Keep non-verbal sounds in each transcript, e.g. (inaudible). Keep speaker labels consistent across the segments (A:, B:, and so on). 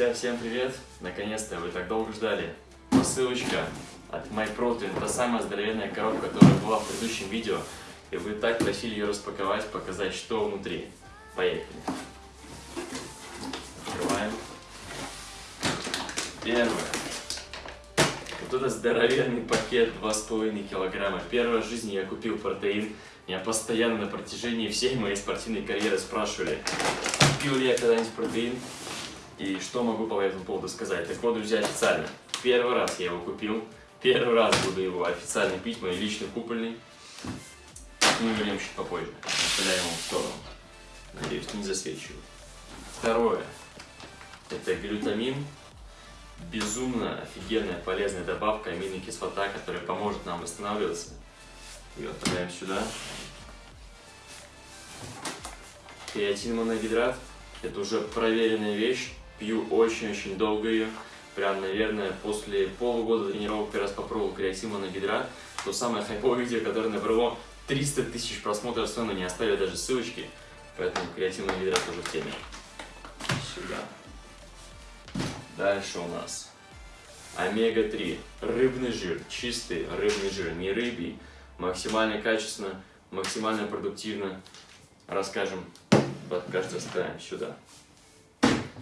A: Друзья, всем привет! Наконец-то вы так долго ждали. Посылочка от MyProtein, та самая здоровенная коробка, которая была в предыдущем видео. И вы так просили ее распаковать, показать, что внутри. Поехали! Открываем. Первое. Вот это здоровенный пакет 2,5 килограмма. Первый в жизни я купил протеин. Меня постоянно на протяжении всей моей спортивной карьеры спрашивали, пил ли я когда-нибудь протеин и что могу по этому поводу сказать. Так вот, друзья, официально. Первый раз я его купил. Первый раз буду его официально пить, мой личный купольный. Мы вернем чуть попозже. Оставляем его в сторону. Надеюсь, не засвечиваю. Второе. Это глютамин. Безумно офигенная полезная добавка аминокислота, которая поможет нам восстанавливаться. Ее отправляем сюда. Креатин моногидрат. Это уже проверенная вещь. Пью очень-очень долго ее. Прям, наверное, после полугода тренировок первый раз попробовал креатин моногидрат. То самое хайповое видео, которое набрало 300 тысяч просмотров, все равно не оставили даже ссылочки. Поэтому креатин моногидрат тоже в теме. Сюда. Дальше у нас омега-3, рыбный жир, чистый рыбный жир, не рыбий, максимально качественно, максимально продуктивно. Расскажем, под каждый ставим сюда.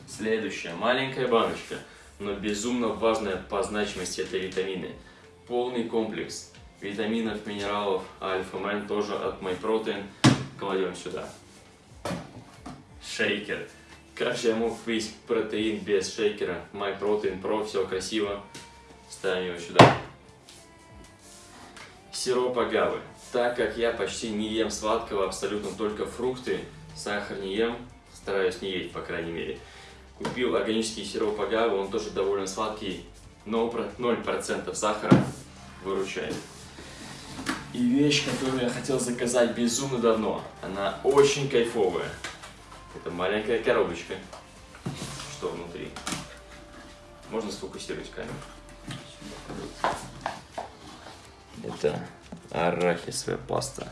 A: Следующая, маленькая баночка, но безумно важная по значимости это витамины. Полный комплекс витаминов, минералов, альфа-мен тоже от MyProtein кладем сюда. Шейкер как же я мог пить протеин без шейкера? MyProtein Pro, все красиво. Ставим его сюда. Сироп агавы. Так как я почти не ем сладкого, абсолютно только фрукты, сахар не ем, стараюсь не есть, по крайней мере. Купил органический сироп агавы, он тоже довольно сладкий, но 0% сахара выручает. И вещь, которую я хотел заказать безумно давно, она очень кайфовая. Это маленькая коробочка. Что внутри? Можно сфокусировать камеру. Это арахисовая паста.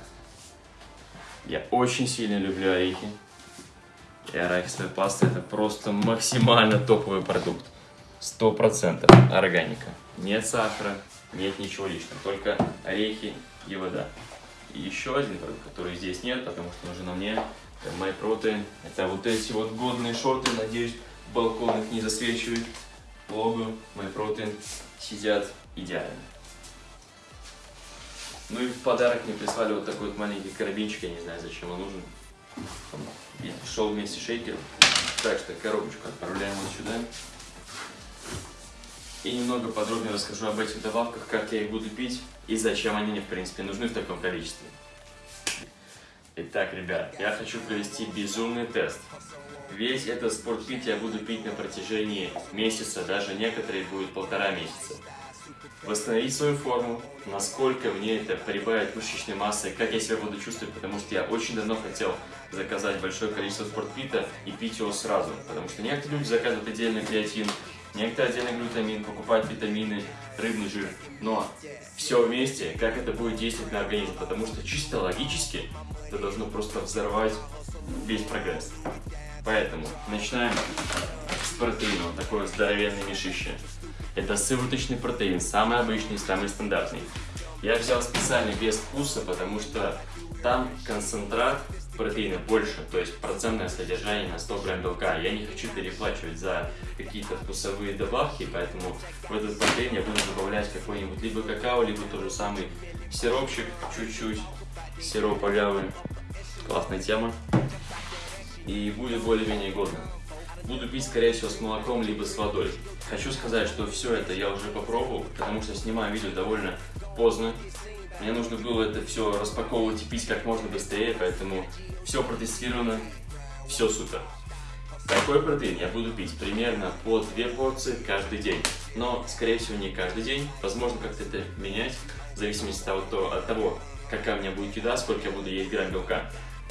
A: Я очень сильно люблю орехи. И арахисовая паста это просто максимально топовый продукт. Сто процентов органика. Нет сахара, нет ничего лишнего. Только орехи и вода. И еще один продукт, который здесь нет, потому что нужен на мне это MyProtein. Это вот эти вот годные шорты, надеюсь, балкон их не засвечивает. Лого MyProtein сидят идеально. Ну и в подарок мне прислали вот такой вот маленький карабинчик, я не знаю, зачем он нужен. И шел вместе с шейкером. Так что коробочку отправляем вот сюда. И немного подробнее расскажу об этих добавках, как я их буду пить и зачем они мне, в принципе, нужны в таком количестве. Итак, ребят, я хочу провести безумный тест. Весь этот спортпит я буду пить на протяжении месяца, даже некоторые будет полтора месяца. Восстановить свою форму, насколько мне это прибавит мышечной массы, как я себя буду чувствовать, потому что я очень давно хотел заказать большое количество спортпита и пить его сразу. Потому что некоторые люди заказывают отдельно креатин, некоторые отдельно глютамин, покупают витамины, рыбный жир. Но все вместе, как это будет действовать на организм, потому что чисто логически это должно просто взорвать весь прогресс. Поэтому начинаем с протеина, такое здоровенное мешище. Это сывороточный протеин, самый обычный, самый стандартный. Я взял специально без вкуса, потому что там концентрат протеина больше, то есть процентное содержание на 100 грамм белка. Я не хочу переплачивать за какие-то вкусовые добавки, поэтому в этот протеин я буду добавлять какой-нибудь либо какао, либо тот же самый сиропчик, чуть-чуть, сироп агавы. Классная тема. И будет более-менее годно. Буду пить, скорее всего, с молоком, либо с водой. Хочу сказать, что все это я уже попробовал, потому что снимаю видео довольно поздно. Мне нужно было это все распаковывать и пить как можно быстрее, поэтому все протестировано, все супер. Такой протеин я буду пить примерно по 2 порции каждый день. Но, скорее всего, не каждый день. Возможно, как-то это менять, в зависимости от того, от того, какая у меня будет еда, сколько я буду есть грамм белка.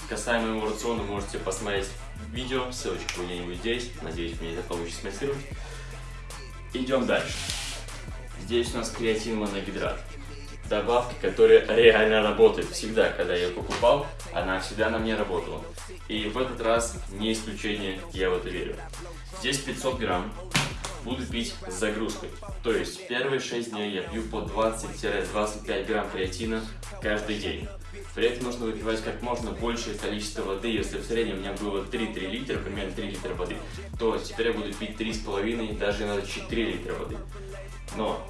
A: Касаемо моего рациона, можете посмотреть видео, ссылочка где-нибудь здесь. Надеюсь, мне это получится смонтировать. Идем дальше. Здесь у нас креатин моногидрат. добавка, которая реально работает. Всегда, когда я ее покупал, она всегда на мне работала. И в этот раз не исключение, я в это верю. Здесь 500 грамм. Буду пить с загрузкой. То есть первые 6 дней я пью по 20-25 грамм креатина каждый день. При этом нужно выпивать как можно большее количество воды. Если в среднем у меня было 3-3 литра, примерно 3 литра воды, то теперь я буду пить 3,5, даже иногда 4 литра воды. Но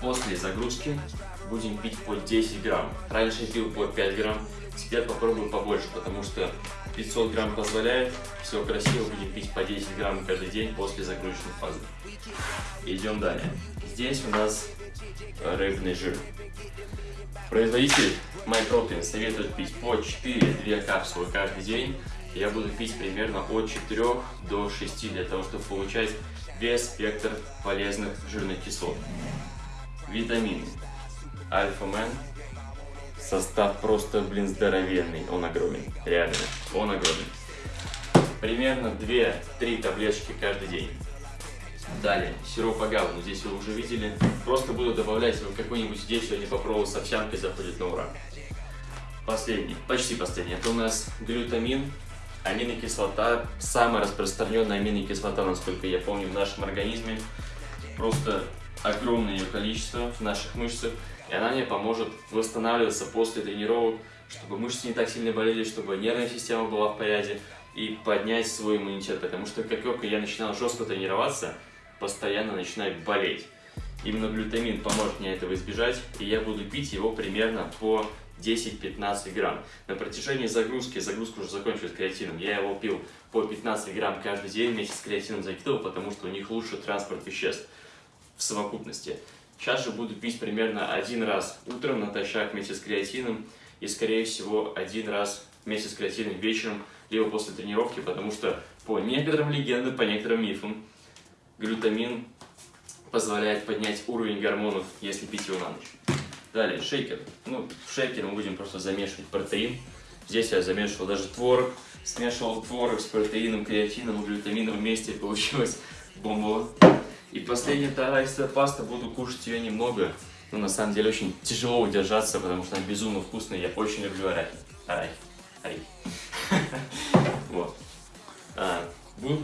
A: после загрузки будем пить по 10 грамм. Раньше пил по 5 грамм, теперь попробую побольше, потому что 500 грамм позволяет, все красиво, будем пить по 10 грамм каждый день после загрузочной фазы. Идем далее. Здесь у нас рыбный жир. Производитель MyProtein советует пить по 4-2 капсулы каждый день. Я буду пить примерно от 4 до 6 для того, чтобы получать весь спектр полезных жирных кислот. Витамины. Альфа-мен. Состав просто, блин, здоровенный. Он огромен. Реально. Он огромен. Примерно 2-3 таблеточки каждый день. Далее, сироп агавы, ну здесь вы уже видели. Просто буду добавлять его какой-нибудь здесь, сегодня попробовал с овсянкой, заходит на ура. Последний, почти последний, это у нас глютамин, аминокислота, самая распространенная аминокислота, насколько я помню, в нашем организме. Просто огромное ее количество в наших мышцах, и она мне поможет восстанавливаться после тренировок, чтобы мышцы не так сильно болели, чтобы нервная система была в порядке, и поднять свой иммунитет, потому что как только я начинал жестко тренироваться, постоянно начинает болеть. Именно глютамин поможет мне этого избежать, и я буду пить его примерно по 10-15 грамм. На протяжении загрузки, загрузка уже закончилась креатином, я его пил по 15 грамм каждый день вместе с креатином закидывал, потому что у них лучше транспорт веществ в совокупности. Сейчас же буду пить примерно один раз утром натощак вместе с креатином и, скорее всего, один раз вместе с креатином вечером, либо после тренировки, потому что по некоторым легендам, по некоторым мифам, глютамин позволяет поднять уровень гормонов, если пить его на ночь. Далее, шейкер. Ну, в шейкере мы будем просто замешивать протеин. Здесь я замешивал даже творог, смешивал творог с протеином, креатином и глютамином вместе, получилось бомба. И последняя тарайская паста, буду кушать ее немного. Но на самом деле очень тяжело удержаться, потому что она безумно вкусная. Я очень люблю. Арахис.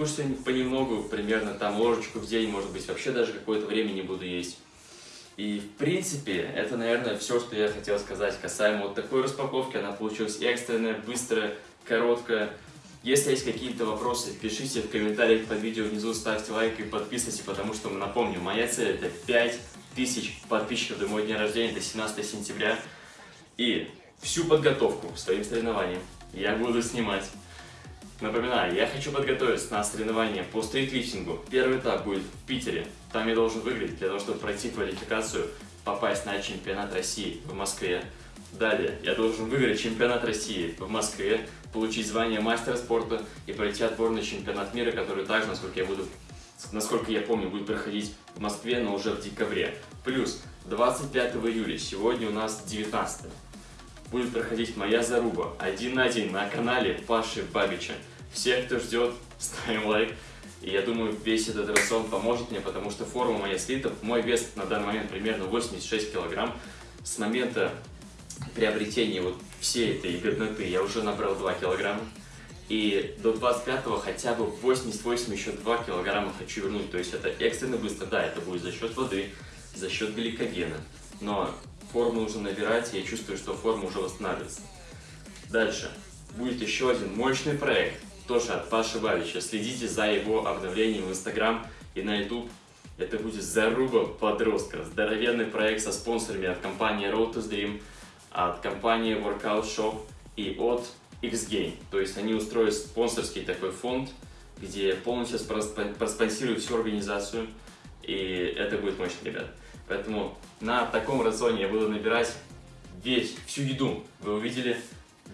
A: Буду кушать понемногу, примерно там ложечку в день, может быть, вообще даже какое-то время не буду есть. И, в принципе, это, наверное, все, что я хотел сказать касаемо вот такой распаковки. Она получилась экстренная, быстрая, короткая. Если есть какие-то вопросы, пишите в комментариях под видео внизу, ставьте лайк и подписывайтесь, потому что, напомню, моя цель это 5000 подписчиков до моего дня рождения, это 17 сентября. И всю подготовку к своим соревнованиям я буду снимать. Напоминаю, я хочу подготовиться на соревнования по стритлифтингу. Первый этап будет в Питере. Там я должен выиграть для того, чтобы пройти квалификацию, попасть на чемпионат России в Москве. Далее, я должен выиграть чемпионат России в Москве, получить звание мастера спорта и пройти отборный чемпионат мира, который также, насколько я буду, насколько я помню, будет проходить в Москве, но уже в декабре. Плюс 25 июля, сегодня у нас 19 будет проходить моя заруба один на один на канале Паши Бабича. Всех, кто ждет, (laughs) ставим лайк. И я думаю, весь этот рацион поможет мне, потому что форма моя слита. Мой вес на данный момент примерно 86 килограмм. С момента приобретения вот всей этой годноты я уже набрал 2 килограмма. И до 25-го хотя бы 88 еще 2 килограмма хочу вернуть. То есть это экстренно быстро. Да, это будет за счет воды, за счет гликогена. Но форму нужно набирать, и я чувствую, что форма уже восстанавливается. Дальше. Будет еще один мощный проект, тоже от Паши Бабича. Следите за его обновлением в Инстаграм и на YouTube. Это будет заруба подростка. Здоровенный проект со спонсорами от компании Road to Dream, от компании Workout Shop и от X-Game. То есть они устроят спонсорский такой фонд, где полностью проспонсируют всю организацию. И это будет мощно, ребят. Поэтому на таком рационе я буду набирать весь, всю еду. Вы увидели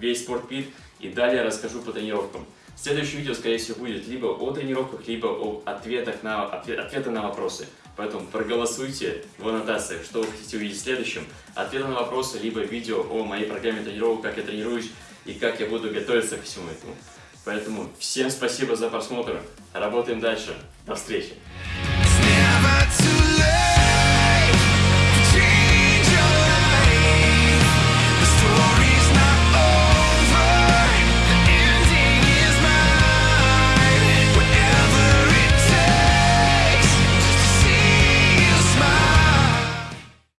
A: весь спортпит. И далее расскажу по тренировкам. Следующее видео, скорее всего, будет либо о тренировках, либо о ответах на, ответ, ответы на вопросы. Поэтому проголосуйте в аннотациях, что вы хотите увидеть в следующем. Ответы на вопросы, либо видео о моей программе тренировок, как я тренируюсь и как я буду готовиться ко всему этому. Поэтому всем спасибо за просмотр. Работаем дальше. До встречи.